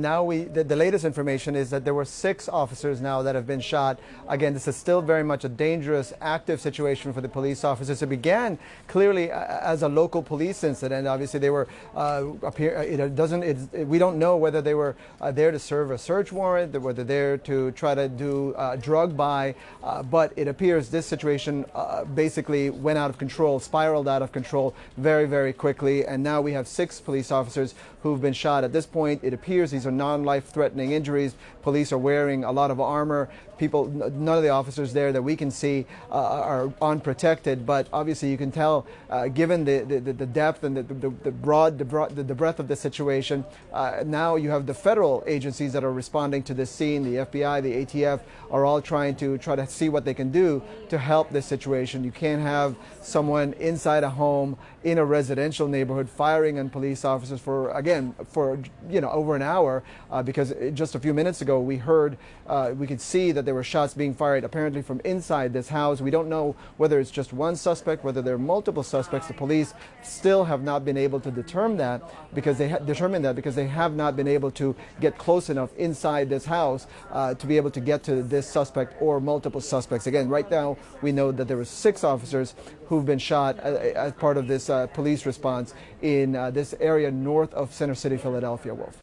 Now we, the, the, latest information is that there were six officers now that have been shot. Again, this is still very much a dangerous, active situation for the police officers. It began clearly as a local police incident. Obviously, they were uh, appear. Uh, it doesn't. It, we don't know whether they were uh, there to serve a search warrant, whether they're there to try to do uh, drug buy. Uh, but it appears this situation uh, basically went out of control, spiraled out of control very, very quickly, and now we have six police officers who've been shot. At this point, it appears these non-life-threatening injuries. Police are wearing a lot of armor. People, none of the officers there that we can see uh, are unprotected. But obviously, you can tell, uh, given the, the, the, depth and the, the, the broad, the, broad, the, breadth of the situation, uh, now you have the federal agencies that are responding to this scene. The FBI, the ATF are all trying to try to see what they can do to help this situation. You can't have someone inside a home in a residential neighborhood firing on police officers for again for you know over an hour uh, because just a few minutes ago we heard, uh, we could see that there were shots being fired apparently from inside this house. We don't know whether it's just one suspect, whether there are multiple suspects. The police still have not been able to determine that because they determine that because they have not been able to get close enough inside this house uh, to be able to get to this suspect or multiple suspects. Again, right now we know that there were six officers who've been shot uh, as part of this uh, police response in uh, this area north of Center City, Philadelphia, Wolf.